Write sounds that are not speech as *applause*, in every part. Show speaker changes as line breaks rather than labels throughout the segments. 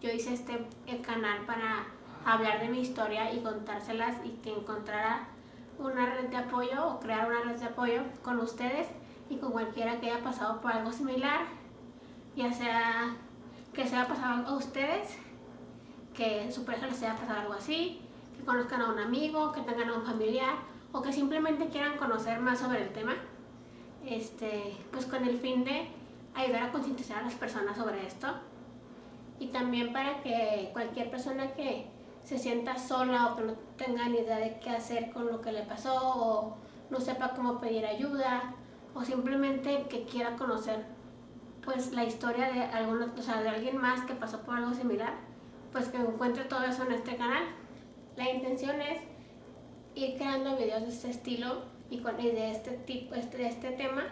yo hice este canal para hablar de mi historia y contárselas y que encontrara una red de apoyo o crear una red de apoyo con ustedes y con cualquiera que haya pasado por algo similar, ya sea que se haya pasado a ustedes, que su pareja les haya pasado algo así, que conozcan a un amigo, que tengan a un familiar o que simplemente quieran conocer más sobre el tema, este, pues con el fin de ayudar a concientizar a las personas sobre esto y también para que cualquier persona que se sienta sola o que no tenga ni idea de qué hacer con lo que le pasó o no sepa cómo pedir ayuda o simplemente que quiera conocer pues la historia de alguna, o sea, de alguien más que pasó por algo similar, pues que encuentre todo eso en este canal. La intención es ir creando videos de este estilo y, con, de este tipo, este, de este tema,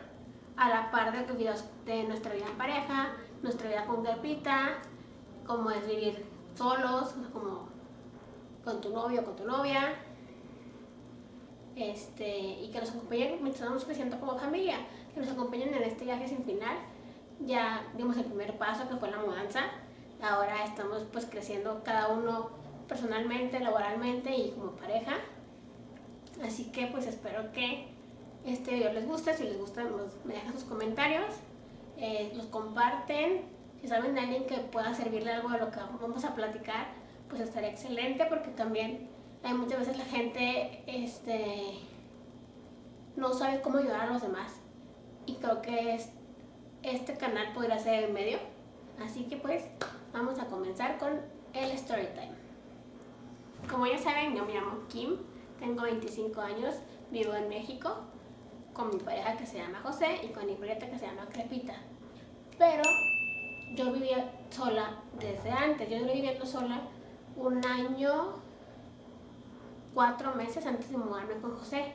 a la par de videos de nuestra vida en pareja, nuestra vida con Gapita, cómo es vivir solos, como con tu novio o con tu novia, este, y que nos acompañen mientras estamos creciendo como familia, que nos acompañen en este viaje sin final. Ya dimos el primer paso que fue la mudanza, ahora estamos pues creciendo cada uno personalmente, laboralmente y como pareja. Así que pues espero que este video les guste, si les gusta pues, me dejan sus comentarios, eh, los comparten, si saben de alguien que pueda servirle algo de lo que vamos a platicar, pues estaría excelente porque también hay muchas veces la gente este, no sabe cómo ayudar a los demás y creo que es, este canal podría ser el medio. Así que pues vamos a comenzar con el story time. Como ya saben, yo me llamo Kim, tengo 25 años, vivo en México con mi pareja que se llama José y con mi prieta que se llama Crepita. Pero yo vivía sola desde antes, yo estoy viviendo sola un año, cuatro meses antes de mudarme con José.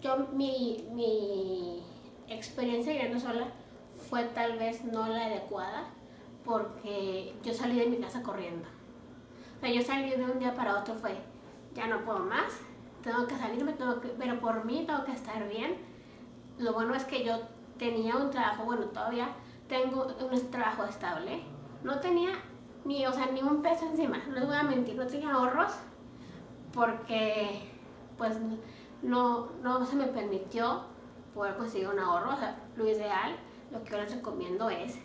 Yo, mi, mi experiencia viviendo sola fue tal vez no la adecuada porque yo salí de mi casa corriendo. O sea, yo salí de un día para otro fue, ya no puedo más, tengo que salirme, pero por mí tengo que estar bien. Lo bueno es que yo tenía un trabajo, bueno, todavía tengo un trabajo estable. No tenía ni, o sea, ni un peso encima, no les voy a mentir, no tenía ahorros porque pues no, no se me permitió poder conseguir un ahorro, o sea, lo ideal, lo que yo les recomiendo es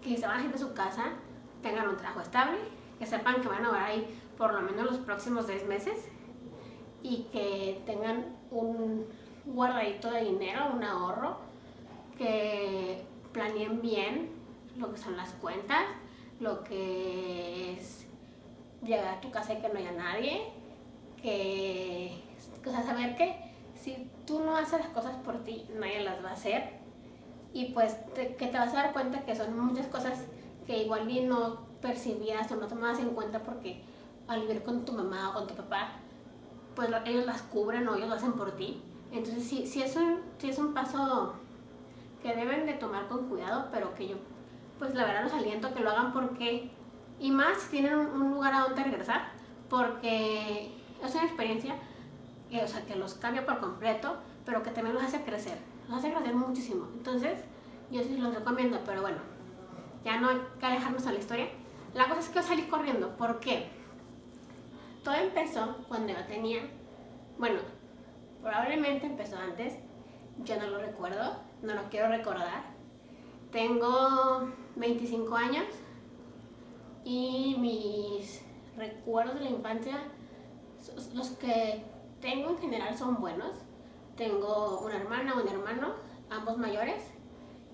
que si se van a ir de su casa, tengan un trabajo estable, que sepan que van a durar ahí por lo menos los próximos seis meses y que tengan un guardadito de dinero, un ahorro, que planeen bien lo que son las cuentas, lo que es llegar a tu casa y que no haya nadie, que, o saber que si tú no haces las cosas por ti, nadie las va a hacer y pues que te vas a dar cuenta que son muchas cosas que igual no percibías o no tomabas en cuenta porque al vivir con tu mamá o con tu papá, pues ellos las cubren o ellos lo hacen por ti. Entonces sí, sí, es un, es un paso que deben de tomar con cuidado, pero que yo pues la verdad los aliento a que lo hagan porque, y más si tienen un, lugar a donde regresar, porque es una experiencia que, o sea, que los cambia por completo, pero que también los hace crecer, los hace crecer muchísimo. Entonces, yo sí los recomiendo, pero bueno, ya no hay que alejarnos a la historia. La cosa es que yo salí corriendo, ¿por qué? Todo empezó cuando yo tenía, bueno, probablemente empezó antes, yo no lo recuerdo, no lo quiero recordar. Tengo 25 años y mis recuerdos de la infancia, los que tengo en general son buenos. Tengo una hermana, un hermano, ambos mayores,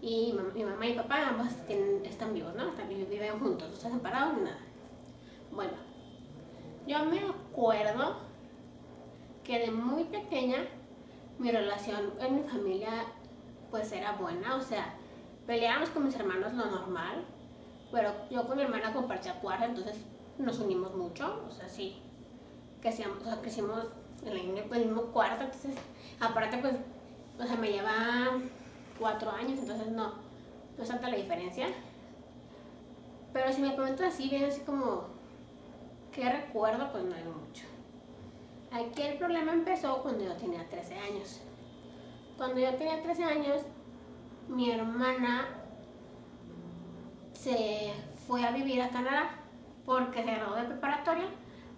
y mi mamá y papá ambos están vivos, ¿no? También viven juntos, no están separados ni nada. Bueno, yo me acuerdo que de muy pequeña mi relación en mi familia pues era buena, o sea, peleábamos con mis hermanos lo normal, pero yo con mi hermana compartía cuarto, entonces nos unimos mucho, o sea, sí, crecimos, o sea, crecimos en el mismo cuarto, entonces, aparte pues, o sea, me lleva cuatro años, entonces no, no es tanta la diferencia. Pero si me comentas así, bien así como, ¿qué recuerdo? Pues no hay mucho. Aquí el problema empezó cuando yo tenía 13 años. Cuando yo tenía 13 años, mi hermana se fue a vivir a Canadá porque se graduó de preparatoria,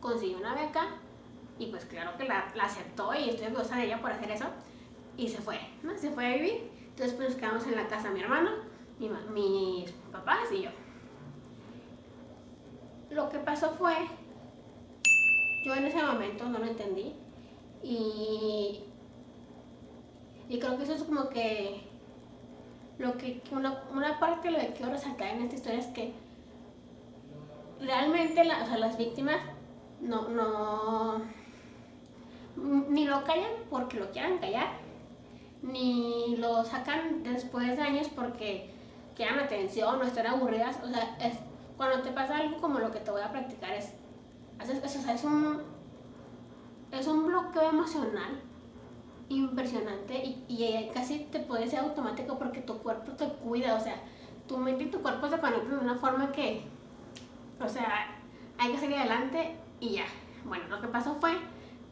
consiguió una beca y pues claro que la, aceptó y estoy orgullosa de ella por hacer eso y se fue, ¿no? Se fue a vivir. Entonces pues nos quedamos en la casa mi hermano, mi, mis papás y yo. Lo que pasó fue, yo en ese momento no lo entendí y, y creo que eso es como que lo que una, una parte de lo que quiero resaltar en esta historia es que realmente las víctimas no, no, ni lo callan porque lo quieran callar, ni lo sacan después de años porque quieran atención o están aburridas. O sea, es, cuando te pasa algo como lo que te voy a practicar es, es, es, un, es un bloqueo emocional impresionante y, y, casi te puede ser automático porque tu cuerpo te cuida, o sea, tu mente y tu cuerpo se conectan de una forma que, o sea, hay que salir adelante y ya. Bueno, lo que pasó fue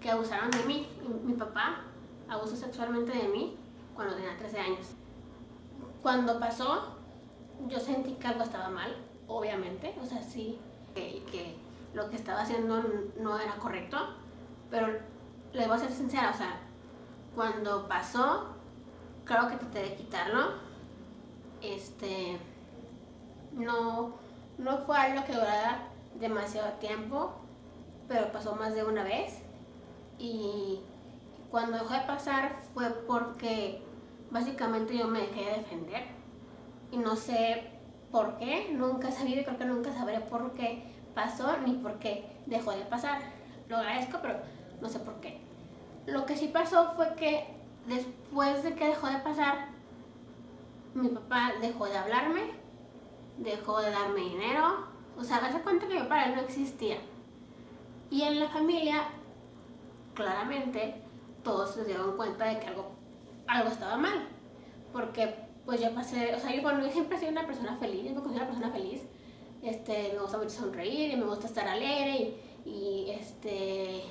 que abusaron de mí. Mi papá abusó sexualmente de mí cuando tenía 13 años. Cuando pasó, yo sentí que algo estaba mal, obviamente, o sea, sí, que, que lo que estaba haciendo no era correcto, pero le voy a ser sincera, o sea, cuando pasó, creo que traté de quitarlo, este, no, no fue algo que durara demasiado tiempo, pero pasó más de una vez y cuando dejó de pasar fue porque básicamente yo me dejé de defender y no sé por qué, nunca he sabido y creo que nunca sabré por qué pasó ni por qué dejó de pasar. Lo agradezco, pero no sé por qué. Lo que sí pasó fue que después de que dejó de pasar, mi papá dejó de hablarme, dejó de darme dinero, o sea, hace cuenta que yo para él no existía. Y en la familia claramente todos se dieron cuenta de que algo, algo estaba mal. Porque pues yo pasé, o sea, yo, bueno, yo siempre he sido una persona feliz, yo me una persona feliz. Este, me gusta mucho sonreír y me gusta estar alegre y este,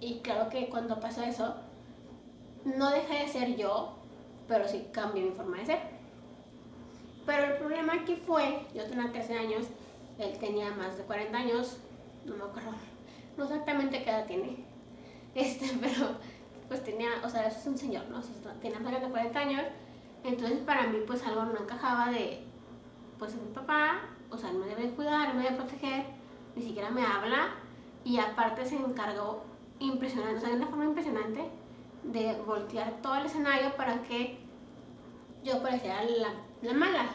y claro que cuando pasó eso, no dejé de ser yo, pero sí cambié mi forma de ser. Pero el problema aquí fue, yo tenía 13 años, él tenía más de 40 años, no me acuerdo, no exactamente qué edad tiene, este, *laughs* pero pues tenía, o sea, es un señor, ¿no? tenía más de 40 años, entonces para mí pues algo no encajaba de, pues es mi papá, o sea, no me debe cuidar, no me debe proteger, ni siquiera me habla, y aparte se encargó impresionante, o sea, de una forma impresionante de voltear todo el escenario para que yo pareciera la, la mala.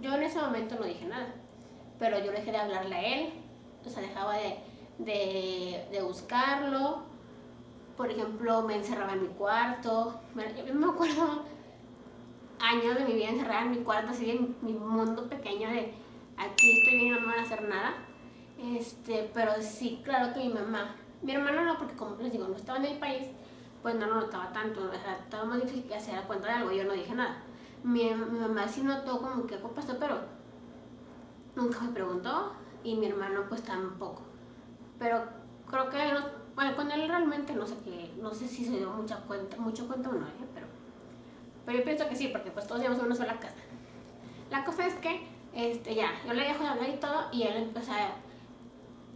Yo en ese momento no dije nada, pero yo dejé de hablarle a él, o sea, dejaba de, de, buscarlo. Por ejemplo, me encerraba en mi cuarto. Yo me acuerdo años de mi vida encerrada en mi cuarto, así en mi mundo pequeño de aquí estoy bien, no me van a hacer nada. Este, pero sí, claro que mi mamá, mi hermano no, porque como les digo, no estaba en el país, pues no lo notaba tanto, o sea, estaba más difícil que se cuenta de algo, yo no dije nada. Mi, mi mamá sí notó como que algo pasó, pero nunca me preguntó y mi hermano pues tampoco. Pero creo que, bueno, con él realmente no sé qué, no sé si se dio mucha cuenta, mucho cuenta o no, ¿eh? pero, pero yo pienso que sí, porque pues todos llevamos una sola casa. La cosa es que, este, ya, yo le dejo de hablar y todo, y él empezó a,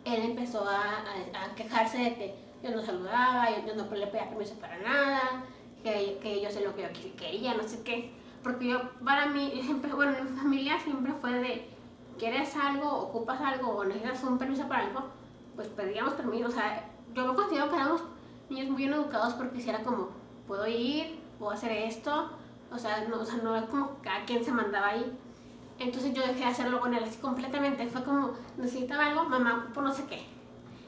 él empezó a, a, quejarse de que yo no saludaba, yo, no le pedía permiso para nada, que, que yo sé lo que yo quería, no sé qué. Porque yo, para mí, *laughs* siempre, bueno, en mi familia siempre fue de, ¿quieres algo, ocupas algo o necesitas un permiso para algo? pues pedíamos permiso, o sea, yo me considero que éramos niños muy bien educados porque si era como, puedo ir, puedo hacer esto, o sea, no, o sea, no es como cada quien se mandaba ahí. Entonces yo dejé de hacerlo con él así completamente, fue como, necesitaba algo, mamá, por no sé qué.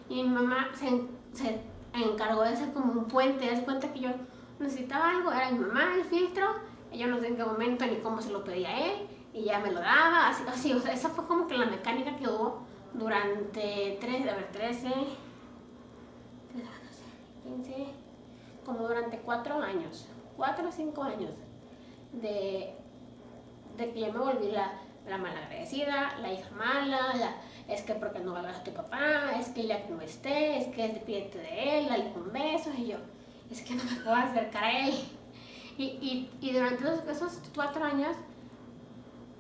Y mi mamá se, se encargó de hacer como un puente, se cuenta que yo necesitaba algo, era mi mamá el filtro, ella no sé en qué momento ni cómo se lo pedía a él, y ya me lo daba, así, así, o sea, esa fue como que la mecánica que hubo durante tres, a ver, 13, 15, como durante cuatro años, cuatro o cinco años de, de que yo me volví la, la malagradecida, la hija mala, la, es que porque no valgas a tu papá, es que ya que no esté, es que es despídete de él, dale un beso, y yo, es que no me puedo acercar a él. Y, y, y durante esos, esos cuatro años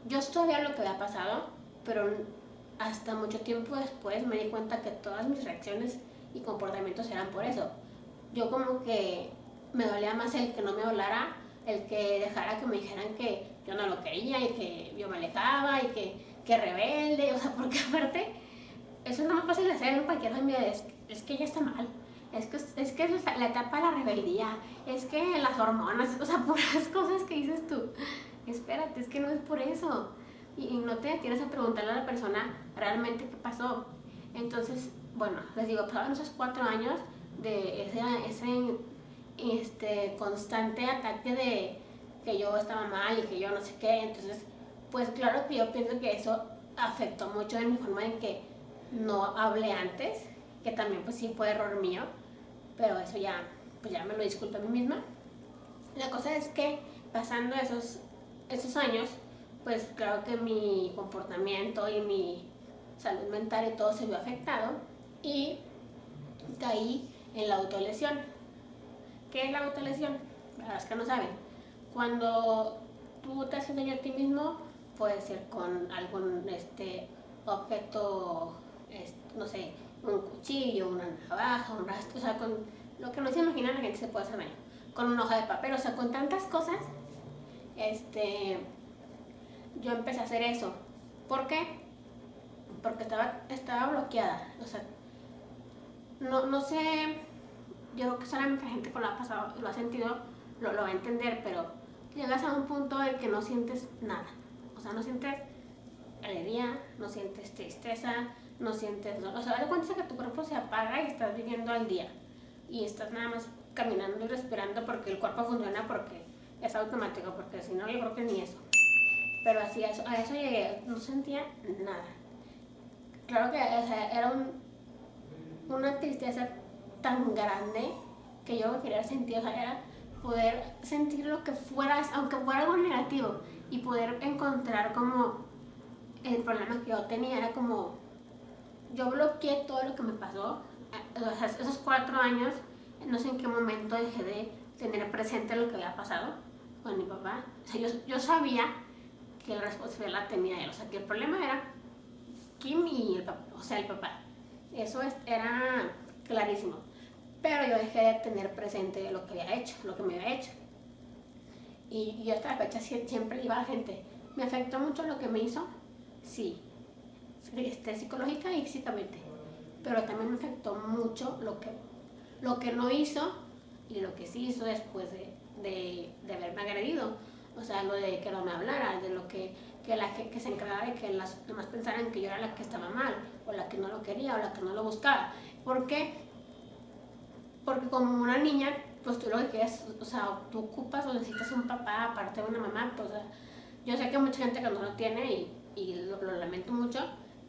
yo sabía lo que había pasado, pero hasta mucho tiempo después me di cuenta que todas mis reacciones y comportamientos eran por eso. Yo como que me dolía más el que no me hablara, el que dejara que me dijeran que yo no lo quería y que yo me alejaba y que, que rebelde, o sea, *laughs* porque aparte, eso es más fácil de hacer en cualquier familia, es, es que ella está mal, es que es, que es la, etapa de la rebeldía, es que las hormonas, o sea, *laughs* puras cosas que dices tú. Espérate, es que no es por eso. Y, no te tienes a preguntarle a la persona realmente qué pasó. Entonces, bueno, les digo, pasaron esos cuatro años de ese, ese este, constante ataque de que yo estaba mal y que yo no sé qué. Entonces, pues claro que yo pienso que eso afectó mucho en mi forma en que no hablé antes, que también pues sí fue error mío, pero eso ya, pues ya me lo disculpo a mí misma. La cosa es que pasando esos, esos años, pues claro que mi comportamiento y mi salud mental y todo se vio afectado y caí en la autolesión. ¿Qué es la autolesión? Para los que no saben, cuando tú te haces daño a ti mismo, puede ser con algún este, objeto, no sé, un cuchillo, una navaja, un rastro, o sea, con lo que no se imagina la gente se puede hacer daño. Con una hoja de papel, o sea, con tantas cosas, este, yo empecé a hacer eso. ¿Por qué? Porque estaba, estaba bloqueada, o sea, no, no sé, yo creo que solamente la gente que lo ha pasado, lo ha sentido, lo, lo va a entender, pero llegas a un punto en que no sientes nada, o sea, no sientes alegría, no sientes tristeza, no sientes dolor. O sea, da cuenta que tu cuerpo se apaga y estás viviendo al día. Y estás nada más caminando y respirando porque el cuerpo funciona porque es automático, porque si no, yo creo que ni eso. Pero así, a eso, a eso llegué, no sentía nada. Claro que era un, una tristeza tan grande que yo quería sentir, o sea, era poder sentir lo que fuera, aunque fuera algo negativo, y poder encontrar como el problema que yo tenía era como yo bloqueé todo lo que me pasó, esos cuatro años, no sé en qué momento dejé de tener presente lo que había pasado con mi papá. O sea, yo, yo sabía que la responsabilidad la tenía él, o sea, que el problema era Kim y el papá, o sea, el papá. Eso era clarísimo. Pero yo dejé de tener presente lo que había hecho, lo que me había hecho. Y yo hasta la fecha siempre iba a la gente, ¿me afectó mucho lo que me hizo? Sí, este, psicológica y físicamente. Pero también me afectó mucho lo que, lo que no hizo y lo que sí hizo después de, de, de haberme agredido. O sea, lo de que no me hablara, de lo que, que la que, que se encargaba de que las demás pensaran que yo era la que estaba mal, o la que no lo quería, o la que no lo buscaba. ¿Por qué? Porque como una niña, pues tú lo que quieres, o sea, tú ocupas o necesitas un papá aparte de una mamá, pues yo sé que mucha gente que no lo tiene y, y lo, lo lamento mucho,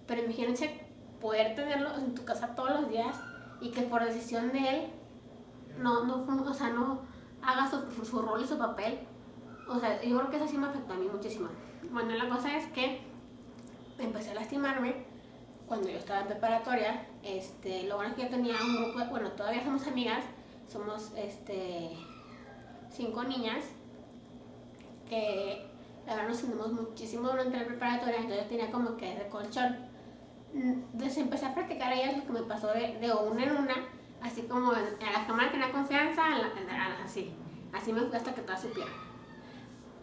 pero imagínense poder tenerlo en tu casa todos los días y que por decisión de él no, no, o sea, no haga su, su rol y su papel. O sea, yo creo que eso sí me afectó a mí muchísimo. Bueno, la cosa es que empecé a lastimarme cuando yo estaba en preparatoria. Este, lo bueno es que yo tenía un grupo, bueno, todavía somos amigas, somos este, cinco niñas que la verdad nos unimos muchísimo durante la preparatoria, entonces yo tenía como que ese colchón entonces empecé a practicar a ellas lo que me pasó de, de una en una, así como en, la cámara tenía confianza, así, así me fui hasta que todas supieran.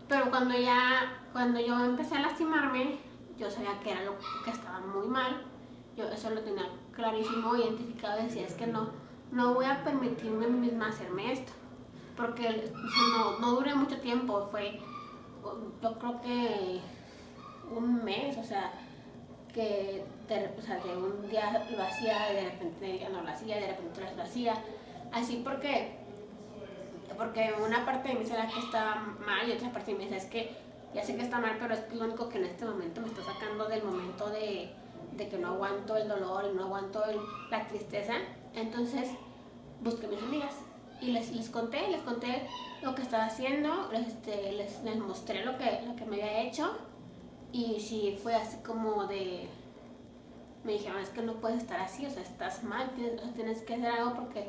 Pero cuando ya, cuando yo empecé a lastimarme, yo sabía que era lo que estaba muy mal, yo eso lo tenía clarísimo, identificado, decía, es que no, no voy a permitirme a mí misma hacerme esto, porque no, no duré mucho tiempo, fue, yo creo que un mes, o sea, que de, o sea, de un día lo hacía, de repente no lo hacía, de repente lo hacía, así porque, porque una parte de mí sabía que estaba mal y otra parte de mí es que ya sé que está mal, pero es lo único que en este momento me está sacando del momento de, de que no aguanto el dolor y no aguanto la tristeza, entonces busqué a mis amigas y les, les conté, les conté lo que estaba haciendo, les, este, les, mostré lo que, lo que me había hecho y sí, fue así como de... Me dijeron, es que no puedes estar así, o sea, estás mal, tienes, que hacer algo porque,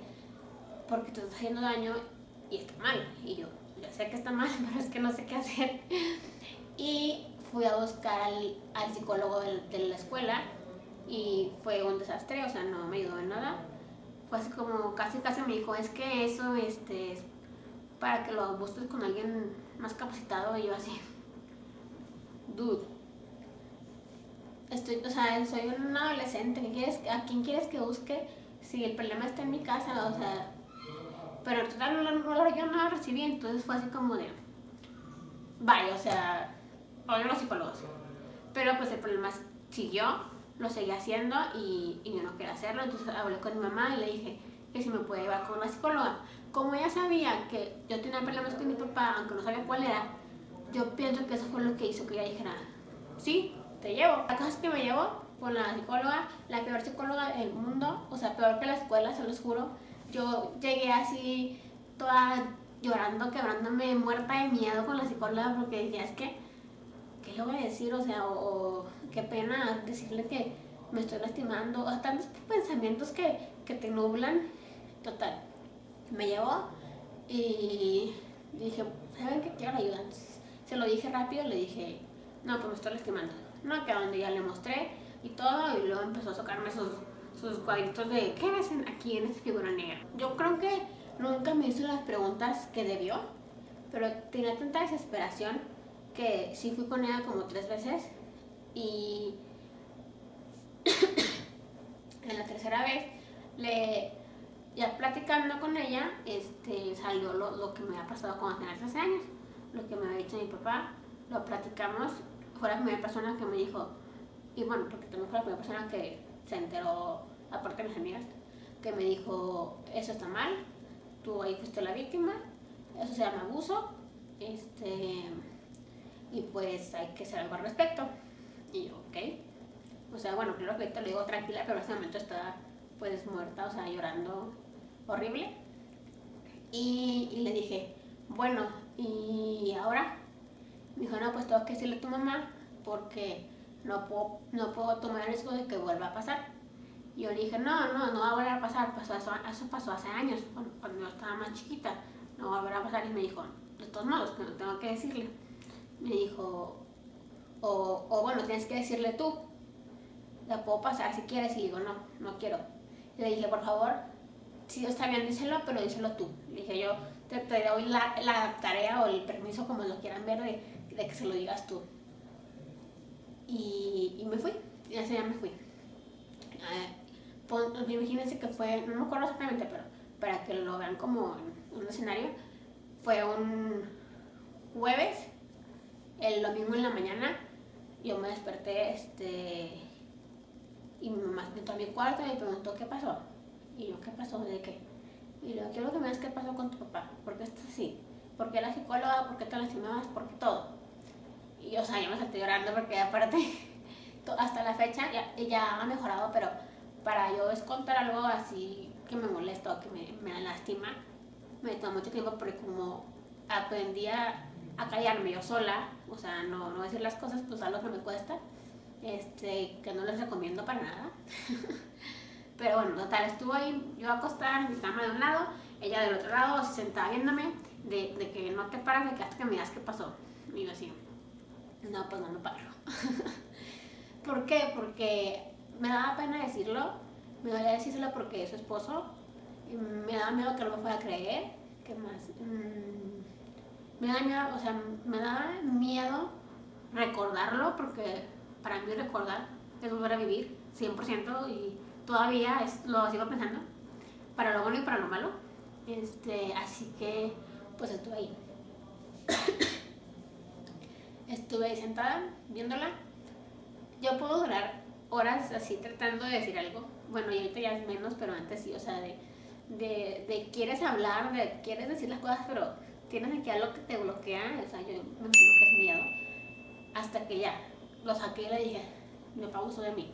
porque te estás haciendo daño y está mal. Y yo, ya sé que está mal, *laughs* pero es que no sé qué hacer. *laughs* Y fui a buscar al, al psicólogo de, la escuela y fue un desastre, o sea, no me ayudó en nada. Fue así como, casi casi me dijo, es que eso este, es para que lo busques con alguien más capacitado y yo así, dude. Estoy, o sea, soy un adolescente, ¿qué quieres, ¿a quién quieres que busque si el problema está en mi casa? O sea, pero total no, no, no, yo no lo recibí, entonces fue así como de, vaya, o sea, odio los psicólogos. Pero pues el problema siguió, lo seguí haciendo y, y yo no quería hacerlo, entonces hablé con mi mamá y le dije que si me puede llevar con una psicóloga. Como ella sabía que yo tenía problemas con mi papá, aunque no sabía cuál era, yo pienso que eso fue lo que hizo que ella dijera, sí, te llevo. La cosa es que me llevó con la psicóloga, la peor psicóloga del mundo, o sea, peor que la escuela, se los juro. Yo llegué así toda llorando, quebrándome, muerta de miedo con la psicóloga porque decía, es que, ¿qué le voy a decir? O sea, o, qué pena decirle que me estoy lastimando, o tantos pensamientos que, que te nublan. Total, me llevó y dije, ¿saben qué? Quiero ayuda. Entonces, se lo dije rápido, le dije, no, pues me estoy lastimando. No, que donde ya le mostré y todo, y luego empezó a sacarme sus, sus cuadritos de, ¿qué ves aquí en esta figura negra? Yo creo que nunca me hizo las preguntas que debió, pero tenía tanta desesperación que sí fui con ella como tres veces y *coughs* en la tercera vez le ya platicando con ella este salió lo, lo que me había pasado cuando tenía 13 años lo que me había dicho mi papá lo platicamos fue la primera persona que me dijo y bueno porque también fue la primera persona que se enteró aparte de mis amigas que me dijo eso está mal tú ahí fuiste la víctima eso se llama abuso este y pues hay que hacer algo al respecto. Y yo ok. O sea bueno primero que te lo digo tranquila pero en ese momento estaba pues muerta o sea llorando horrible. Y, le dije bueno y ahora me dijo no pues tengo que decirle a tu mamá porque no puedo, no puedo tomar el riesgo de que vuelva a pasar. Y yo le dije, no, no, no va a volver a pasar, pasó, eso, eso pasó hace años, cuando, cuando yo estaba más chiquita, no va a volver a pasar. Y me dijo, de todos modos, no tengo que decirle. Me dijo, o, o bueno, tienes que decirle tú, la puedo pasar si quieres. Y digo, no, no quiero. Le dije, por favor, si está bien, díselo, pero díselo tú. Le dije, yo te, te doy la, la, tarea o el permiso, como lo quieran ver, de, que se lo digas tú. Y, y me fui, y ese día me fui. Eh, imagínense que fue, no me acuerdo exactamente, pero para que lo vean como un escenario, fue un jueves, el domingo en la mañana, yo me desperté, este, y mi mamá entró a mi cuarto y me preguntó qué pasó. Y yo, ¿qué pasó? ¿De qué? Y luego, quiero que me digas qué pasó con tu papá, ¿por qué estás así? ¿Por qué la psicóloga? ¿Por qué te lastimabas? ¿Por qué todo? Y o sea, yo me salté llorando porque aparte, *laughs* hasta la fecha ya, ha mejorado, pero para yo es contar algo así que me molesta o que me, me lastima, me toma mucho tiempo porque como aprendí a, a, callarme yo sola, o sea, no, no decir las cosas, pues algo que me cuesta, este, que no les recomiendo para nada. *laughs* Pero bueno, total, estuvo ahí, yo acostada en mi cama de un lado, ella del otro lado, sentada viéndome, de, de que no te paras, de que hasta que me digas qué pasó. Y yo así, no, pues no me paro. *laughs* ¿Por qué? Porque me daba pena decirlo, me dolía decírselo porque es su esposo, y me daba miedo que no me fuera a creer, ¿qué más? Mm, me daba miedo, o sea, me daba miedo recordarlo porque para mí recordar es volver a vivir 100% y todavía es, lo sigo pensando, para lo bueno y para lo malo. Este, así que pues estuve ahí. *coughs* estuve ahí sentada viéndola. Yo puedo durar horas así tratando de decir algo. Bueno, y ahorita ya es menos, pero antes sí, o sea, de, de, de quieres hablar, de quieres decir las cosas, pero tienes aquí algo que te bloquea, o sea, yo me imagino que es miedo. Hasta que ya lo saqué y le dije, mi papá abusó de mí.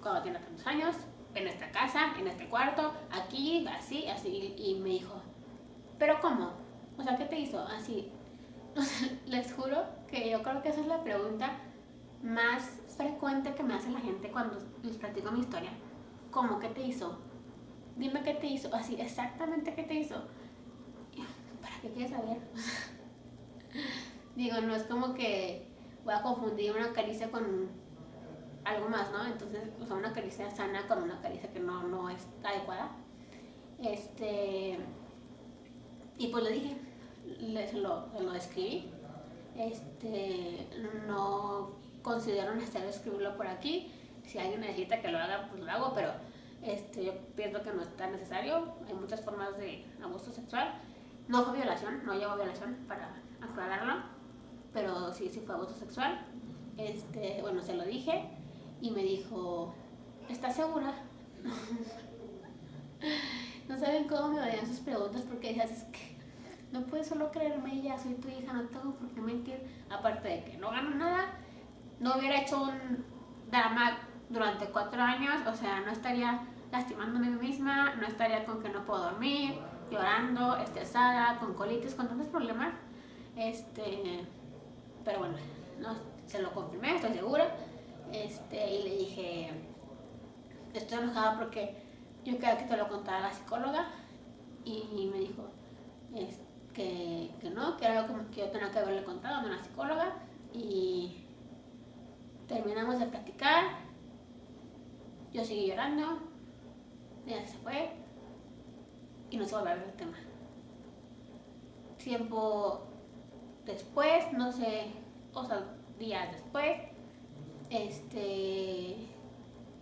Cuando tiene tantos años, en esta casa, en este cuarto, aquí, así, así. Y, me dijo, ¿pero cómo? O sea, ¿qué te hizo? Así. *laughs* O sea, les juro que yo creo que esa es la pregunta más frecuente que me hace la gente cuando les platico mi historia. ¿Cómo? ¿Qué te hizo? Dime qué te hizo. Así, exactamente qué te hizo. ¿Para qué quieres saber? Digo, no es como que, voy a confundir una caricia con algo más, ¿no? Entonces, o sea, una caricia sana con una caricia que no, no es adecuada. Este, y pues le dije, le, lo, lo escribí. Este, no considero necesario escribirlo por aquí. Si alguien necesita que lo haga, pues lo hago, pero este, yo pienso que no es tan necesario. Hay muchas formas de abuso sexual. No fue violación, no llevo violación para aclararlo, pero sí, sí fue abuso sexual. Este, bueno, se lo dije y me dijo, ¿estás segura? *laughs* no saben cómo me vayan sus preguntas porque decías, es que no puedes solo creerme ya, soy tu hija, no tengo por qué mentir. Aparte de que no gano nada, no hubiera hecho un drama durante cuatro años, o sea, no estaría lastimándome a mí misma, no estaría con que no puedo dormir, llorando, estresada, con colitis, con tantos problemas. Este, pero bueno, no, se lo confirmé, estoy segura. Este, y le dije, estoy enojada porque yo quería que te lo contara la psicóloga y me dijo que, que, no, que era algo que yo tenía que haberle contado a una psicóloga y terminamos de platicar, yo seguí llorando, ella se fue y no se volvió a ver el tema. Tiempo después, no sé, o sea, días después, este,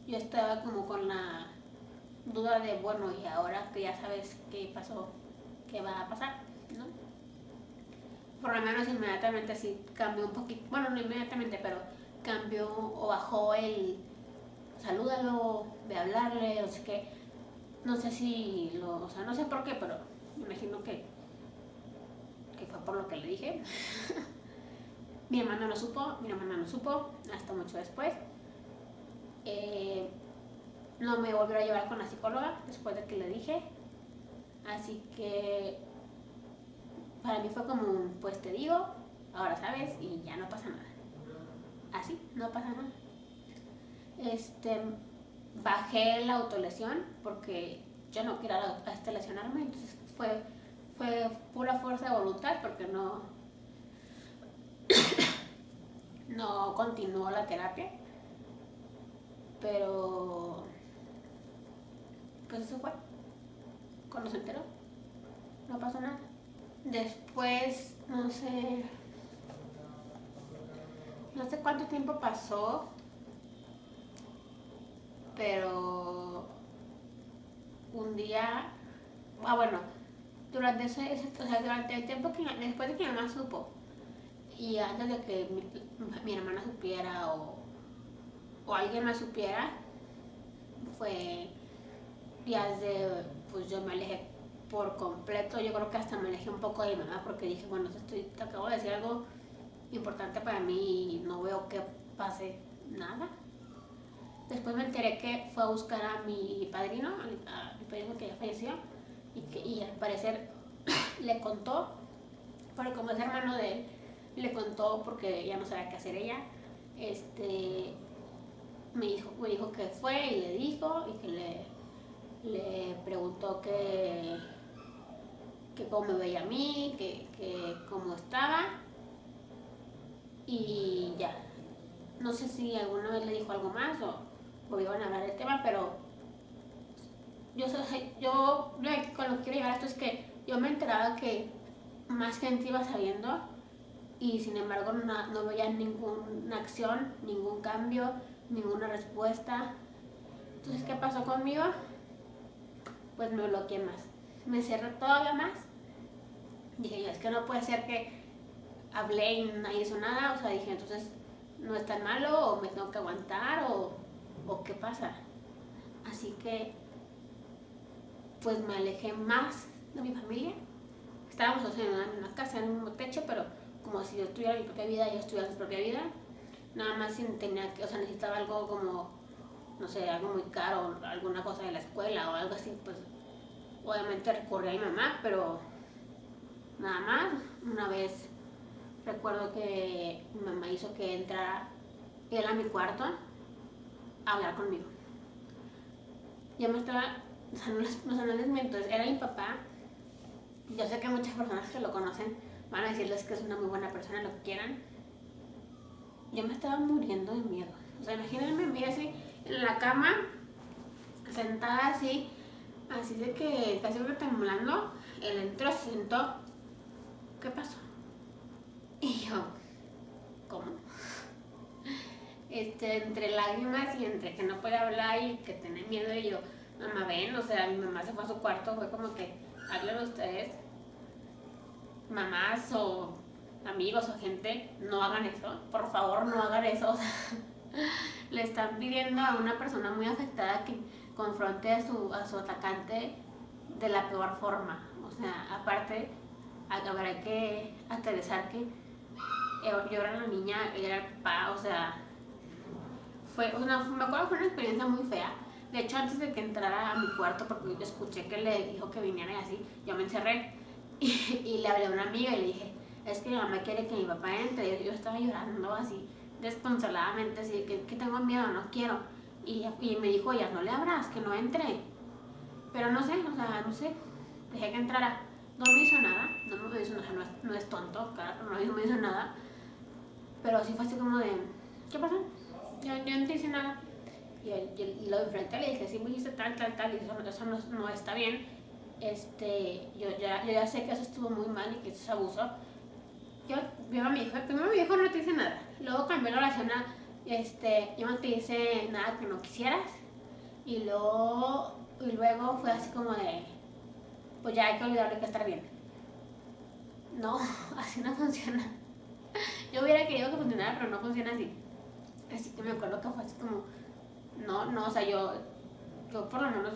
yo estaba como con la duda de, bueno, y ahora que ya sabes qué pasó, qué va a pasar, ¿no? Por lo menos inmediatamente sí cambió un poquito, bueno, no inmediatamente, pero cambió o bajó el salúdalo, de hablarle, o sea que, no sé si lo, o sea, no sé por qué, pero imagino que, que fue por lo que le dije. *laughs* mi hermana no supo, mi hermana no supo, hasta mucho después. Eh, no me volvió a llevar con la psicóloga después de que le dije. Así que para mí fue como pues te digo, ahora sabes y ya no pasa nada. Así, no pasa nada. Este, bajé la autolesión porque yo no quería hasta lesionarme, entonces fue, fue pura fuerza de voluntad porque no, *coughs* no continuó la terapia. Pero pues eso fue. Cuando se enteró, no pasó nada. Después, no sé, no sé cuánto tiempo pasó, pero un día, ah bueno, durante ese, o sea, durante el tiempo que después de que mi mamá supo y antes de que mi, hermana supiera o, o alguien más supiera, fue días de, pues yo me alejé por completo, yo creo que hasta me alejé un poco de mi mamá porque dije, bueno, estoy, te acabo de decir algo importante para mí y no veo que pase nada. Después me enteré que fue a buscar a mi padrino, a mi padrino que ya falleció, y que y al parecer *coughs* le contó, pero como es hermano de él, le contó porque ya no sabía qué hacer ella. Este, me dijo, me dijo que fue y le dijo y que le le preguntó que, que cómo me veía a mí, que, que cómo estaba y ya. No sé si alguna vez le dijo algo más o, iban a hablar del tema, pero yo, yo con lo que quiero llegar a esto es que yo me enteraba que más gente iba sabiendo y sin embargo no, no veía ninguna acción, ningún cambio, ninguna respuesta. Entonces, ¿qué pasó conmigo? pues me bloqueé más. Me cerré todavía más. Dije yo, es que no puede ser que hablé y nadie hizo nada. O sea, dije, entonces no es tan malo o me tengo que aguantar o, o qué pasa. Así que, pues me alejé más de mi familia. Estábamos en una casa, en un mismo techo, pero como si yo tuviera mi propia vida ellos tuvieran su propia vida. Nada más tenía que, o sea, necesitaba algo como no sé, algo muy caro, alguna cosa de la escuela o algo así, pues obviamente recurrí a mi mamá, pero nada más. Una vez recuerdo que mi mamá hizo que entrara él a mi cuarto a hablar conmigo. Yo me estaba, o sea, no les, no les miento, era mi papá. Yo sé que muchas personas que lo conocen van a decirles que es una muy buena persona, lo que quieran. yo me estaba muriendo de miedo. O sea, imagínense me así en la cama, sentada así, así de que casi temblando. Él entró, se sentó. ¿Qué pasó? Y yo, ¿cómo? Este, entre lágrimas y entre que no puede hablar y que tiene miedo y yo, mamá, ven, o sea, mi mamá se fue a su cuarto, fue como que, háganlo ustedes, mamás o amigos o gente, no hagan eso, por favor no hagan eso. *laughs* le están pidiendo a una persona muy afectada que confronte a su, a su atacante de la peor forma. O sea, aparte, habrá que aterrizar que yo era la niña, era el papá, o sea, fue una, me acuerdo que fue una experiencia muy fea. De hecho, antes de que entrara a mi cuarto, porque yo escuché que le dijo que viniera y así, yo me encerré *laughs* y, le hablé a una amiga y le dije, es que mi mamá quiere que mi papá entre. Yo estaba llorando así, desconsoladamente, así que, que tengo miedo, no quiero. Y, y me dijo, ya no le abras, que no entre. Pero no sé, o sea, no sé, dejé que entrara. No me hizo nada, no me hizo nada, no es, no es tonto, claro, no me hizo nada. Pero sí fue así como de, ¿qué pasó? Yo, yo no te hice nada. Y, el, lo enfrenté le dije, sí me dijiste tal, tal, tal, y eso, eso no, no está bien este, yo ya, yo ya sé que eso estuvo muy mal y que eso es abuso. Yo, yo a mi hijo, primero mi hijo no te dice nada, luego cambió la oración a, este, yo no te hice nada que no quisieras, y luego, y luego fue así como de, pues ya hay que olvidarle que estar bien. No, *laughs* así no funciona. Yo hubiera querido que funcionara, pero no funciona así. Así que me acuerdo que fue así como, no, no, o sea, yo, yo por lo menos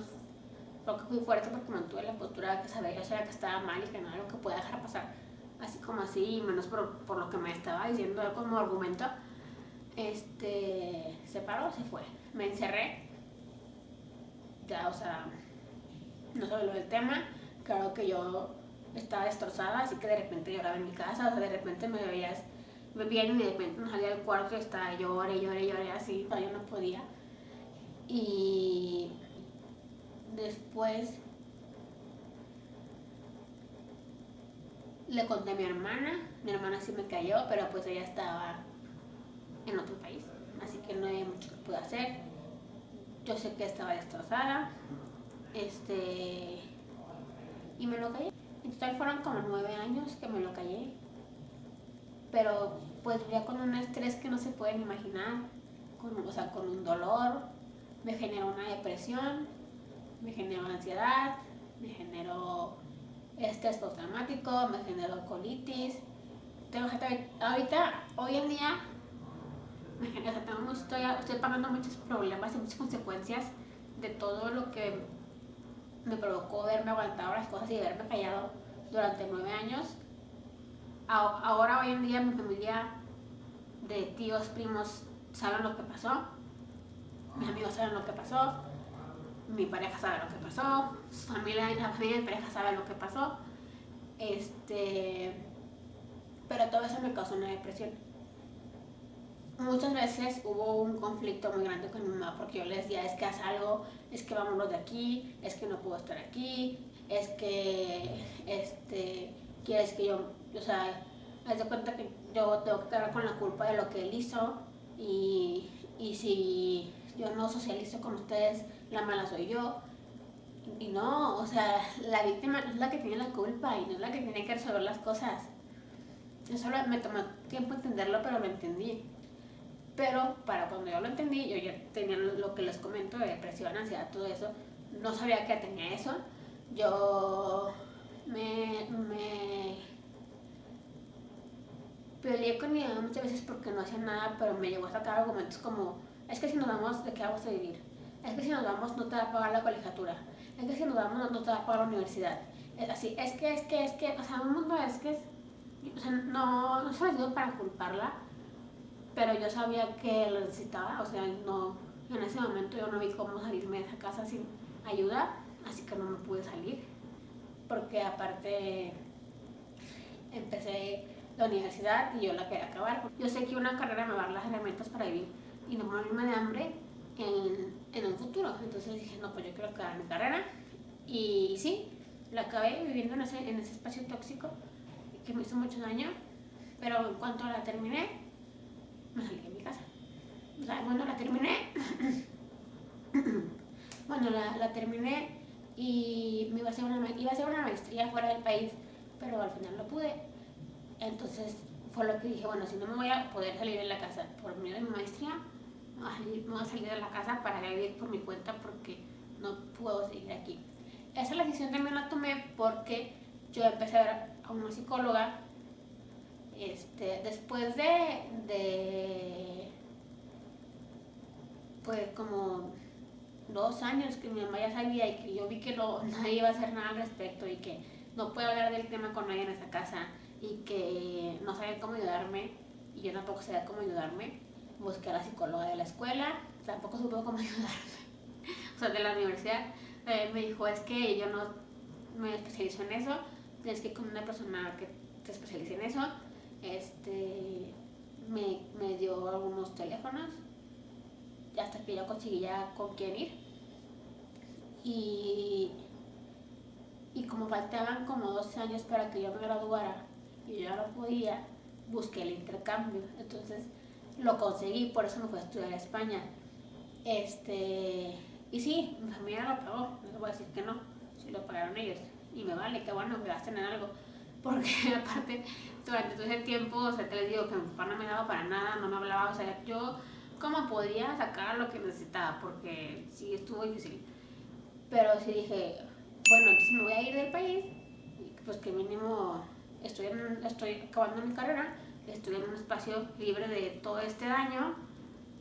creo que fui fuerte porque mantuve la postura de que sabía, yo sabía que estaba mal y que no era lo que podía dejar pasar. Así como así, menos por, por lo que me estaba diciendo como argumento. Este, se paró, se fue. Me encerré. Ya, o sea, no se habló del tema. Claro que yo estaba destrozada, así que de repente lloraba en mi casa, o sea, de repente me veías, me bien y de repente no salía del cuarto y estaba lloré, lloré, lloré, así, yo no podía. Y Después le conté a mi hermana, mi hermana sí me cayó, pero pues ella estaba en otro país, así que no había mucho que pude hacer. Yo sé que estaba destrozada, este, y me lo callé. En total fueron como nueve años que me lo callé, pero pues vivía con un estrés que no se pueden imaginar, con, o sea, con un dolor, me generó una depresión, me generó ansiedad, me generó estrés postraumático, me generó colitis. Tengo ahorita, hoy en día, me tengo, estoy, estoy pagando muchos problemas y muchas consecuencias de todo lo que me provocó verme aguantado las cosas y verme callado durante nueve años. Ahora, hoy en día, mi familia de tíos, primos, saben lo que pasó. Mis amigos saben lo que pasó mi pareja sabe lo que pasó, su familia, la familia de mi pareja sabe lo que pasó. Este, pero todo eso me causó una depresión. Muchas veces hubo un conflicto muy grande con mi mamá porque yo le decía, es que haz algo, es que vámonos de aquí, es que no puedo estar aquí, es que, este, quieres que yo, o sea, haz de cuenta que yo tengo que quedar con la culpa de lo que él hizo y, y si yo no socializo con ustedes, la mala soy yo. Y no, o sea, la víctima no es la que tiene la culpa y no es la que tiene que resolver las cosas. Eso me tomó tiempo entenderlo, pero lo entendí. Pero para cuando yo lo entendí, yo ya tenía lo que les comento de depresión, ansiedad, todo eso. No sabía que tenía eso. Yo me, me peleé con mi mamá muchas veces porque no hacía nada, pero me llegó a sacar argumentos como, es que si nos vamos, ¿de qué vamos a vivir? es que si nos vamos no te va a pagar la colegiatura, es que si nos vamos no te va a pagar la universidad. Es así, es que, es que, es que, o sea, mundo es que o sea, no, no se lo digo para culparla, pero yo sabía que lo necesitaba, o sea, no, en ese momento yo no vi cómo salirme de esa casa sin ayuda, así que no me pude salir, porque aparte empecé la universidad y yo la quería acabar. Yo sé que una carrera me va a dar las herramientas para vivir y no morirme de hambre en, en un futuro. Entonces dije, no, pues yo quiero acabar mi carrera. Y sí, la acabé viviendo en ese, en ese espacio tóxico que me hizo mucho daño. Pero en cuanto la terminé, me salí de mi casa. Bueno, la terminé. *coughs* bueno, la, la, terminé y me iba a, hacer una, iba a hacer una maestría fuera del país, pero al final no pude. Entonces fue lo que dije, bueno, si no me voy a poder salir de la casa por medio de mi maestría, me voy a salir de la casa para vivir por mi cuenta porque no puedo seguir aquí. Esa decisión también la tomé porque yo empecé a ver a una psicóloga este, después de, de pues como dos años que mi mamá ya sabía y que yo vi que no, nadie iba a hacer nada al respecto y que no puedo hablar del tema con nadie en esa casa y que no sabía cómo ayudarme y yo tampoco sabía cómo ayudarme. Busqué a la psicóloga de la escuela, tampoco supe cómo *laughs* ayudarme. o sea, de la universidad eh, me dijo, es que yo no me especializo en eso, tienes que ir con una persona que se especialice en eso. Este, me, me dio algunos teléfonos hasta que yo conseguí ya con quién ir. Y, y como faltaban como 12 años para que yo me graduara y yo no podía, busqué el intercambio. Entonces lo conseguí, por eso me fui a estudiar a España. Este, y sí, mi familia lo pagó, no voy a decir que no, si lo pagaron ellos. Y me vale, que bueno, me gasten en algo. *laughs* Porque aparte, durante todo ese tiempo, o sea, te les digo que mi papá no me daba para nada, no me hablaba, o sea, yo cómo podía sacar lo que necesitaba, porque sí estuvo difícil. Pero sí dije, bueno, entonces me voy a ir del país, pues que mínimo estoy, estoy acabando mi carrera, estoy en un espacio libre de todo este daño,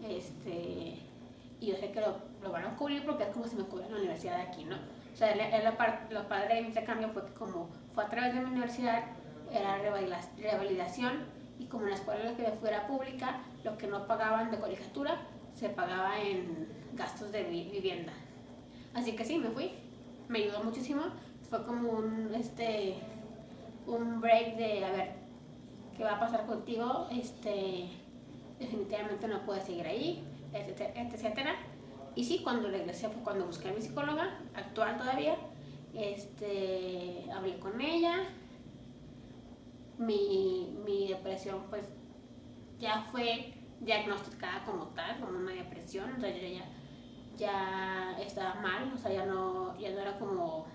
este, y yo sé que lo, lo van a cubrir porque es como si me cubrieran la universidad de aquí, ¿no? O sea, lo padre de mi intercambio fue que como fue a través de mi universidad, era revalidación, y como la escuela en la que fuera pública, lo que no pagaban de colegiatura se pagaba en gastos de vivienda. Así que sí, me fui. Me ayudó muchísimo. Fue como un, este, un break de, a ver, ¿qué va a pasar contigo? Este, definitivamente no puedes seguir ahí, etcétera, etcétera. Y sí, cuando regresé fue cuando busqué a mi psicóloga, actual todavía. Este, hablé con ella. Mi, mi depresión pues ya fue diagnosticada como tal, como una depresión, o sea, yo ya, ya estaba mal, o sea, ya no, ya no era como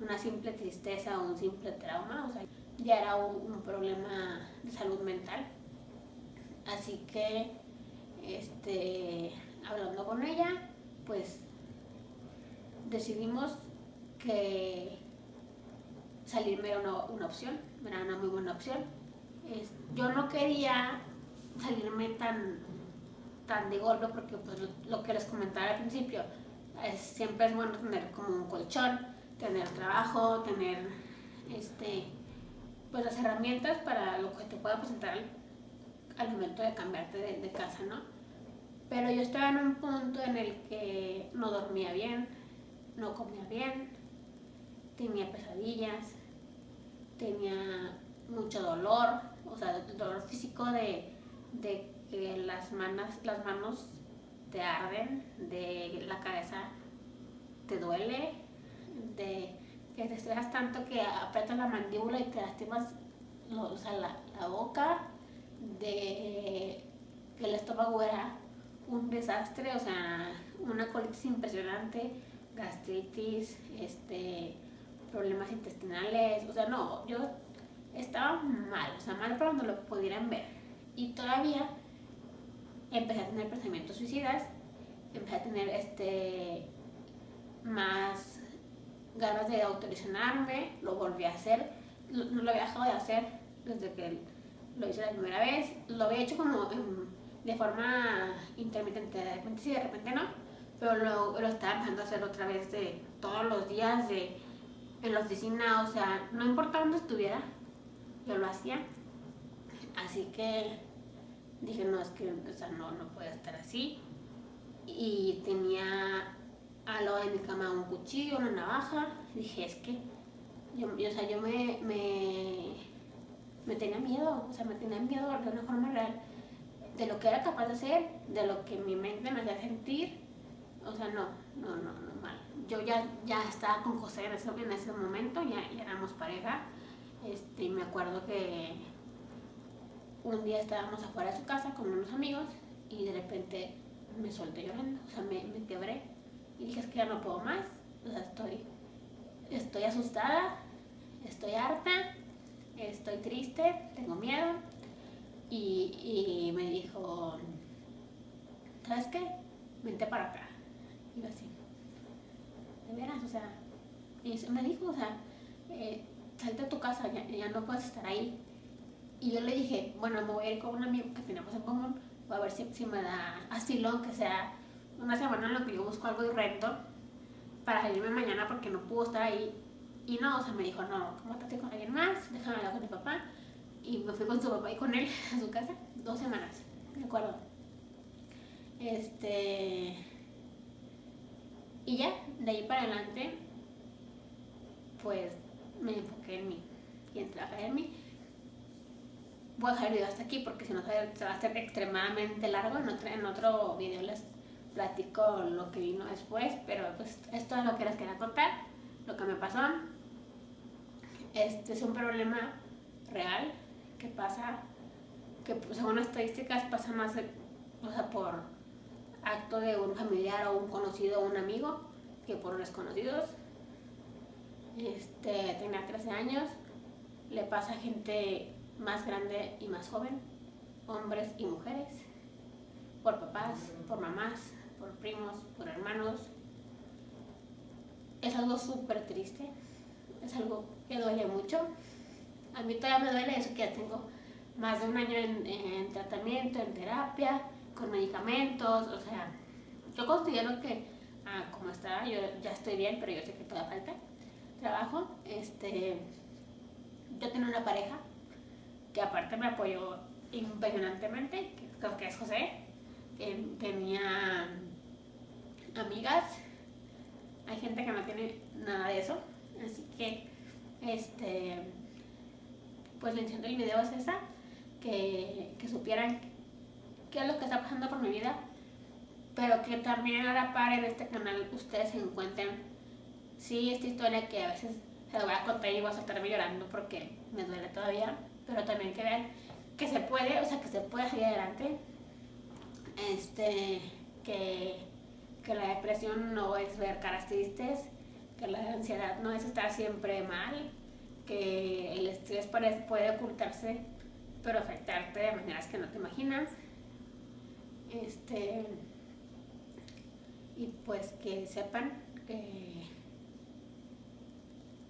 una simple tristeza o un simple trauma, o sea, ya era un, problema de salud mental. Así que, este, hablando con ella, pues decidimos que salirme era una, una opción, era una muy buena opción. Yo no quería salirme tan, tan de golpe porque pues lo, que les comentaba al principio, es, siempre es bueno tener como un colchón, tener trabajo, tener este, pues las herramientas para lo que te pueda presentar al, momento de cambiarte de, de casa, ¿no? Pero yo estaba en un punto en el que no dormía bien, no comía bien, tenía pesadillas, tenía mucho dolor, o sea, dolor físico de de que las manos, las manos te arden, de la cabeza te duele, de que te estresas tanto que aprietas la mandíbula y te lastimas o sea, la, la, boca, de que el estómago era un desastre, o sea, una colitis impresionante, gastritis, este, problemas intestinales, o sea, no, yo estaba mal, o sea, mal para donde lo pudieran ver. Y todavía empecé a tener pensamientos suicidas, empecé a tener este, más ganas de autolesionarme, lo volví a hacer, no lo había dejado de hacer desde que lo hice la primera vez, lo había hecho como de forma intermitente, de repente sí, de repente no, pero lo, lo estaba empezando a hacer otra vez de todos los días, de en la oficina, o sea, no importa dónde estuviera, yo lo hacía. Así que dije, no, es que o no, no puede estar así. Y tenía al lado de mi cama un cuchillo, una navaja. dije, es que yo, o sea, yo me, me, me, tenía miedo, o sea, me tenía miedo de una forma real de lo que era capaz de hacer, de lo que mi mente me hacía sentir. O sea, no, no, no, no mal. Yo ya, ya estaba con José en ese, en ese momento, ya, ya éramos pareja. Este, me acuerdo que un día estábamos afuera de su casa con unos amigos y de repente me solté llorando, o sea, me, me quebré y dije, es que ya no puedo más, o sea, estoy, estoy asustada, estoy harta, estoy triste, tengo miedo y, y me dijo, ¿sabes qué? Vente para acá. Y así, de veras, o sea, y me dijo, o sea, eh, salte a tu casa, ya, ya no puedes estar ahí. Y yo le dije, bueno, me voy a ir con un amigo que tenemos en común, voy a ver si, si me da asilo, aunque sea una semana en la que yo busco algo de reto para salirme mañana porque no puedo estar ahí. Y no, o sea, me dijo, no, ¿cómo estás con alguien más? Déjame hablar con mi papá. Y me fui con su papá y con él *laughs* a su casa dos semanas, ¿de acuerdo? Este. Y ya, de ahí para adelante, pues me enfoqué en mí y en trabajar en mí. Voy a dejar el video hasta aquí porque si no se va a hacer extremadamente largo. En otro, en otro video les platico lo que vino después, pero pues esto es lo que les quería contar, lo que me pasó. Este es un problema real que pasa, que pues, según estadísticas pasa más o sea, por acto de un familiar o un conocido o un amigo que por desconocidos. Este, tenía 13 años, le pasa a gente más grande y más joven, hombres y mujeres, por papás, por mamás, por primos, por hermanos. Es algo súper triste, es algo que duele mucho. A mí todavía me duele eso que ya tengo más de un año en, tratamiento, en terapia, con medicamentos, o sea, yo considero que ah, como está, yo ya estoy bien, pero yo sé que todavía falta trabajo. Este, yo tengo una pareja que aparte me apoyó impresionantemente, que creo que es José, que tenía amigas, hay gente que no tiene nada de eso, así que este pues la intención del video es esa, que, que supieran qué es lo que está pasando por mi vida, pero que también a la par en este canal ustedes se encuentren, sí, esta historia que a veces se la voy a contar y voy a estarme llorando porque me duele todavía, pero también que vean que se puede, o sea, que se puede salir adelante, este, que que la depresión no es ver caras tristes, que la ansiedad no es estar siempre mal, que el estrés puede ocultarse pero afectarte de maneras que no te imaginas. Este, y pues que sepan que,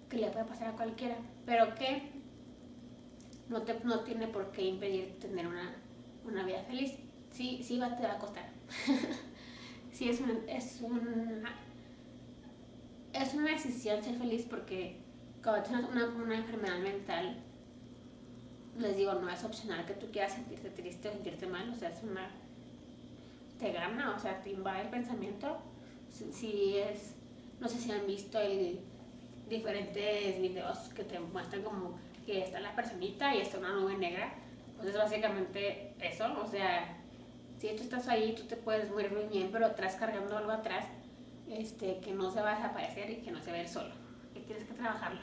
que le puede pasar a cualquiera, pero que no, te, no tiene por qué impedir tener una, una vida feliz. Sí, sí va, te va a costar. *laughs* sí es, es, una, es una decisión ser feliz porque cuando tienes una, una enfermedad mental, les digo, no es opcional que tú quieras sentirte triste o sentirte mal, o sea, es una... te gana, o sea, te invade el pensamiento. Si, es, no sé si han visto el, diferentes videos que te muestran como que está la personita y está una nube negra, pues es básicamente eso, o sea, si tú estás ahí, tú te puedes morir muy bien, pero atrás cargando algo atrás este, que no se va a desaparecer y que no se ve solo, que tienes que trabajarlo.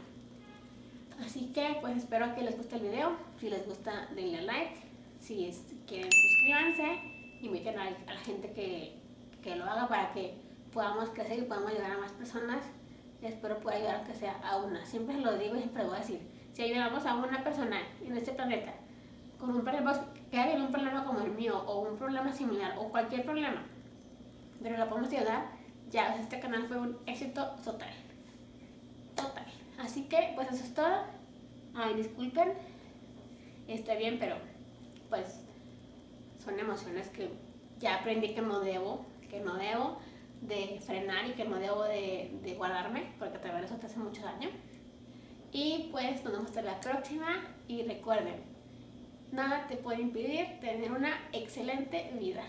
Así que pues espero que les guste el video, si les gusta denle like, si quieren suscríbanse, inviten a, la gente que, que, lo haga para que podamos crecer y podamos ayudar a más personas. Espero pueda ayudar a que sea a una. Siempre lo digo y siempre lo voy a decir. Si ayudamos a una persona en este planeta con un problema, que haya un problema como el mío o un problema similar o cualquier problema, pero lo podemos ayudar, ya este canal fue un éxito total. Total. Así que, pues eso es todo. Ay, disculpen. Está bien, pero pues son emociones que ya aprendí que no debo, que no debo de frenar y que no debo de, de guardarme, porque también eso te hace mucho daño. Y pues nos vemos hasta la próxima y recuerden, nada te puede impedir tener una excelente vida.